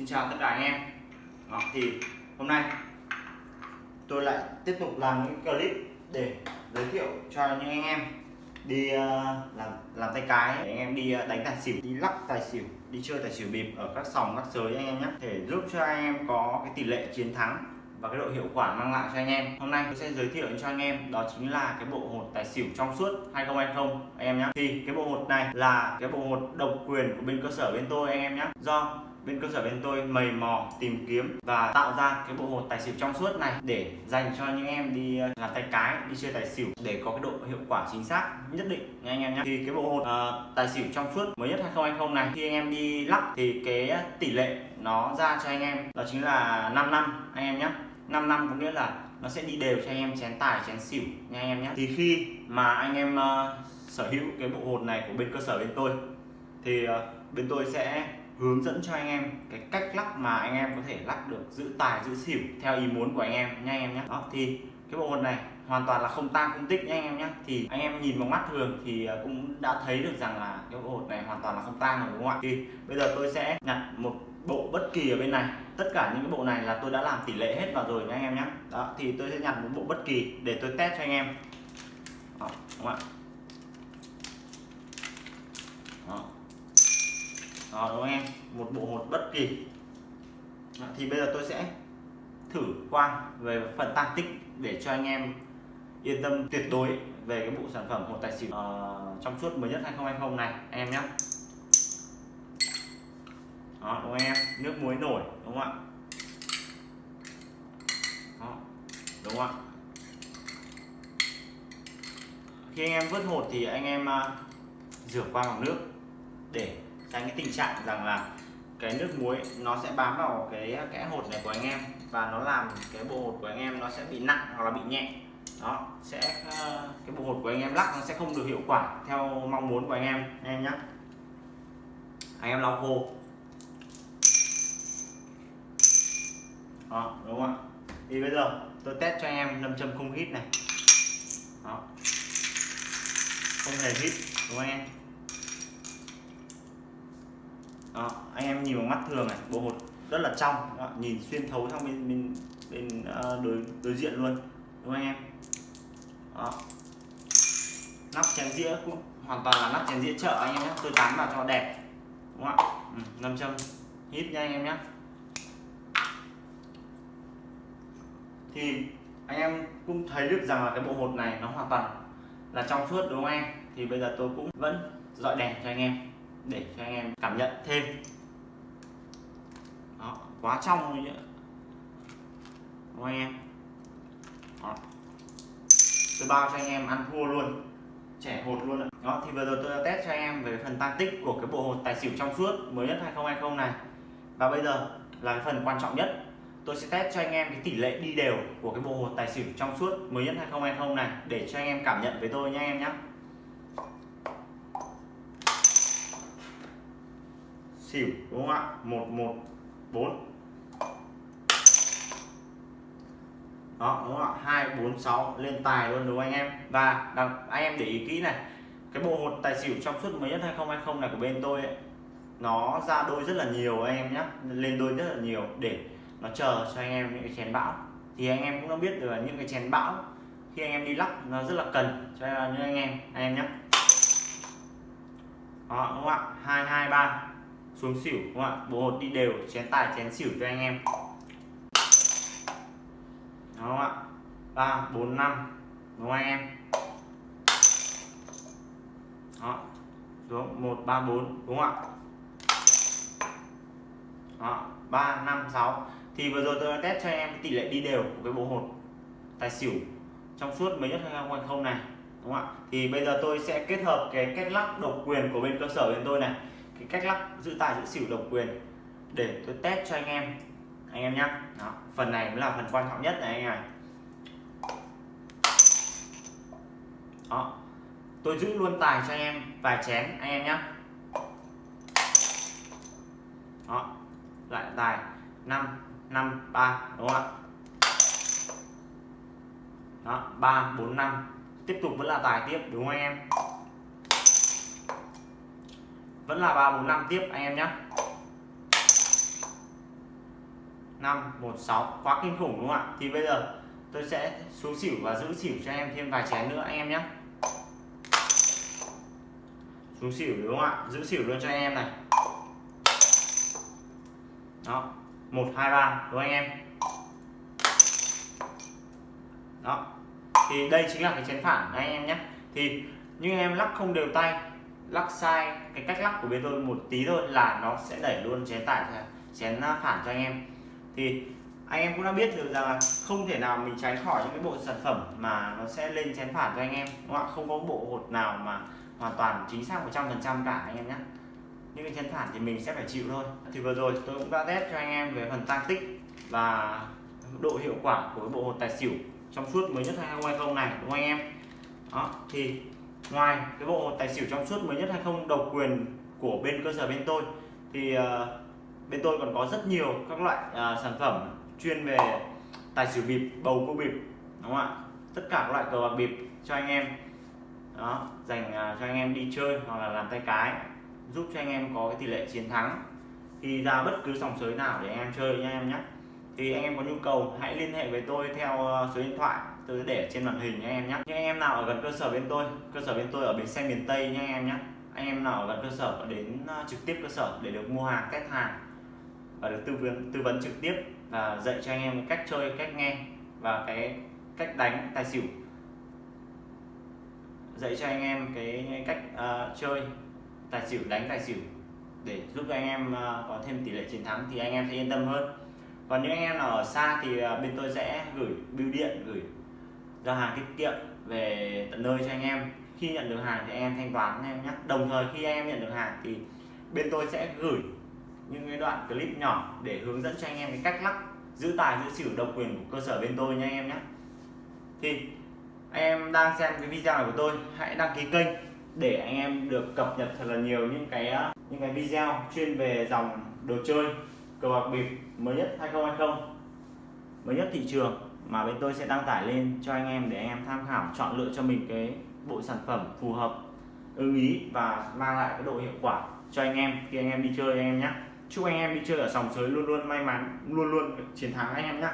Xin chào tất cả anh em. Đó, thì hôm nay tôi lại tiếp tục làm những clip để giới thiệu cho những anh em đi uh, làm làm tay cái để anh em đi uh, đánh tài xỉu đi lắc tài xỉu đi chơi tài xỉu bịp ở các sòng các sới anh em nhé. Để giúp cho anh em có cái tỷ lệ chiến thắng và cái độ hiệu quả mang lại cho anh em. Hôm nay tôi sẽ giới thiệu cho anh em đó chính là cái bộ hột tài xỉu trong suốt 2020 anh em nhé. Thì cái bộ hột này là cái bộ hột độc quyền của bên cơ sở bên tôi anh em nhé. Do bên cơ sở bên tôi mầy mò tìm kiếm và tạo ra cái bộ hột tài xỉu trong suốt này để dành cho những em đi ờ, làm tay cái đi chơi tài xỉu để có cái độ hiệu quả chính xác nhất định. Nha anh em nhé thì cái bộ hột uh, tài xỉu trong suốt mới nhất 2020 này khi anh em đi lắc thì cái ờ, tỷ lệ nó ra cho anh em đó chính là 5 năm anh em nhé 5 năm có nghĩa là nó sẽ đi đều cho anh em chén tài chén xỉu nha anh em nhé thì khi mà anh em uh, sở hữu cái bộ hột này của bên cơ sở bên tôi thì uh, bên tôi sẽ hướng dẫn cho anh em cái cách lắc mà anh em có thể lắc được giữ tài giữ xỉu theo ý muốn của anh em nha anh em nhé đó thì cái bộ hột này hoàn toàn là không tang không tích nha anh em nhé thì anh em nhìn bằng mắt thường thì à, cũng đã thấy được rằng là cái bộ hột này hoàn toàn là không tang rồi đúng không ạ? Thì bây giờ tôi sẽ nhặt một bộ bất kỳ ở bên này. Tất cả những cái bộ này là tôi đã làm tỷ lệ hết vào rồi nha anh em nhé đó thì tôi sẽ nhặt một bộ bất kỳ để tôi test cho anh em. Đó, đúng không ạ? Đó đúng không em? Một bộ hột bất kỳ. Đó, thì bây giờ tôi sẽ thử qua về phần tăng tích để cho anh em yên tâm tuyệt đối về cái bộ sản phẩm hột tài xỉu uh, trong suốt mới nhất 2020 này anh em nhé. Đó đúng không em? Nước muối nổi đúng không ạ? Đó, đúng không ạ? Khi anh em vớt hột thì anh em uh, rửa qua bằng nước để tránh cái tình trạng rằng là cái nước muối nó sẽ bám vào cái kẽ hột này của anh em và nó làm cái bộ hột của anh em nó sẽ bị nặng hoặc là bị nhẹ. Đó, sẽ ờ, cái bộ hột của anh em lắc nó sẽ không được hiệu quả theo mong muốn của anh em anh em nhé anh em lau khô. Đó, đúng không ạ? Thì bây giờ tôi test cho anh em nâm châm không hít này. Đó. Không hề hít, đúng không anh em? Đó anh em nhìn bằng mắt thường này bộ hột rất là trong đó, nhìn xuyên thấu sang bên bên bên ờ, đối đối diện luôn đúng không anh em? Đó. Nắp chén dĩa cũng hoàn toàn là nắp chén dĩa chợ anh em nhé tôi tán vào cho đẹp đúng không ạ? Ừ, nâm châm hít nha anh em nhé. Thì anh em cũng thấy được rằng là cái bộ hột này nó hoàn toàn là trong suốt đúng không anh thì bây giờ tôi cũng vẫn dọi đèn cho anh em để cho anh em cảm nhận thêm. Đó, quá trong rồi nhá. Đúng không anh em? Đó. tôi bao cho anh em ăn thua luôn. Trẻ hột luôn đó thì vừa rồi tôi đã test cho anh em về phần tăng tích của cái bộ hột tài xỉu trong suốt mới nhất 2020 này. Và bây giờ là cái phần quan trọng nhất. Tôi sẽ test cho anh em cái tỷ lệ đi đều của cái bộ hột tài xỉu trong suốt mới nhất 2020 này để cho anh em cảm nhận với tôi nha anh em nhé xỉu đúng không ạ? 114 đó đúng không ạ? 246 lên tài luôn đúng không anh em? Và anh em để ý kỹ này cái bộ hột tài xỉu trong suốt mới nhất 2020 này của bên tôi ấy, nó ra đôi rất là nhiều anh em nhé lên đôi rất là nhiều để nó chờ cho anh em những cái chén bão. Thì anh em cũng đã biết được là những cái chén bão khi anh em đi lắc nó rất là cần cho những anh em anh em nhé đó đúng không ạ? Hai hai ba xuống xỉu, đúng không ạ? Bộ hột đi đều, chén tài, chén xỉu cho anh em. Đúng không ạ? Ba, bốn, năm, đúng không anh em? Đó, xuống, một, ba, bốn, đúng không ạ? Đó, ba, năm, sáu. Thì vừa rồi tôi đã test cho em tỷ lệ đi đều của cái bộ hột tài xỉu trong suốt mấy nhất 2020 này, đúng không ạ? Thì bây giờ tôi sẽ kết hợp cái cách lắc độc quyền của bên cơ sở bên tôi này cái cách lắc giữ tài giữ xỉu độc quyền để tôi test cho anh em. Anh em nhé đó, phần này mới là phần quan trọng nhất này anh này đó, tôi giữ luôn tài cho anh em, vài chén, anh em nhé đó, lại tài 5 5 3 đúng không ạ? Đó 3 4 5 tiếp tục vẫn là tài tiếp, đúng không anh em? Vẫn là 3 4 5 tiếp, anh em nhé 5 1 6 quá kinh khủng đúng không ạ? Thì bây giờ tôi sẽ xuống xỉu và giữ xỉu cho anh em thêm vài chén nữa, anh em nhé xuống xỉu đúng không ạ? Giữ xỉu luôn cho anh em này. Đó. Một, hai, ba, đúng anh em? Đó. Thì đây chính là cái chén phản, anh em nhé thì nhưng em lắc không đều tay lắc sai, cái cách lắc của bên tôi một tí thôi là nó sẽ đẩy luôn chén tải chén à, phản cho anh em. Thì anh em cũng đã biết được rằng là không thể nào mình tránh khỏi những cái bộ sản phẩm mà nó sẽ lên chén phản cho anh em, đúng không ạ? Không có bộ hột nào mà hoàn toàn chính xác 100% cả anh em nhé. Những cái chén phản thì mình sẽ phải chịu thôi. Thì vừa rồi tôi cũng đã test cho anh em về phần tăng tích và độ hiệu quả của cái bộ hột tài xỉu trong suốt mới nhất 2020 này, đúng không anh em? Đó, thì ngoài cái bộ tài xỉu trong suốt mới nhất 20 độc quyền của bên cơ sở bên tôi thì uh, bên tôi còn có rất nhiều các loại uh, sản phẩm chuyên về tài xỉu bịp bầu cua bịp đúng không ạ? Tất cả các loại cờ bạc bịp cho anh em. Đó dành uh, cho anh em đi chơi hoặc là làm tay cái giúp cho anh em có cái tỷ lệ chiến thắng. Khi ra bất cứ sòng sới nào để anh em chơi nha em nhé thì anh em có nhu cầu hãy liên hệ với tôi theo ờ, số điện thoại tôi để trên màn hình nha em nhé những anh em nào ở gần cơ sở bên tôi cơ sở bên tôi ở bến xe miền tây nha anh em nhé anh em nào ở gần cơ sở đến ờ, trực tiếp cơ sở để được mua hàng test hàng và được tư vấn tư vấn trực tiếp và dạy cho anh em cách chơi cách nghe và cái cách đánh tài xỉu. Dạy cho anh em cái cách uh, chơi tài xỉu đánh tài xỉu để giúp anh em uh, có thêm tỷ lệ chiến thắng thì anh em sẽ yên tâm hơn còn những anh em nào ở xa thì à, bên tôi sẽ gửi bưu điện, gửi giao hàng tiết kiệm về tận nơi cho anh em. Khi nhận được hàng thì anh em thanh toán anh em nhé. Đồng thời khi anh em nhận được hàng thì bên tôi sẽ gửi những cái đoạn clip nhỏ để hướng dẫn cho anh em cái cách lắc, giữ tài, giữ xỉu độc quyền của cơ sở bên tôi nha anh em nhé. Thì anh em đang xem cái video này của tôi, hãy đăng ký kênh để anh em được cập nhật thật là nhiều những cái à, những cái video chuyên về dòng đồ chơi cờ bạc bịp mới nhất 2020 mới nhất thị trường mà bên tôi sẽ đăng tải lên cho anh em để anh em tham khảo, chọn lựa cho mình cái bộ sản phẩm phù hợp, ưng ý và mang lại cái độ hiệu quả cho anh em khi anh em đi chơi anh em nhé chúc anh em đi chơi ở sòng sới luôn luôn may mắn, luôn luôn chiến thắng anh em nhé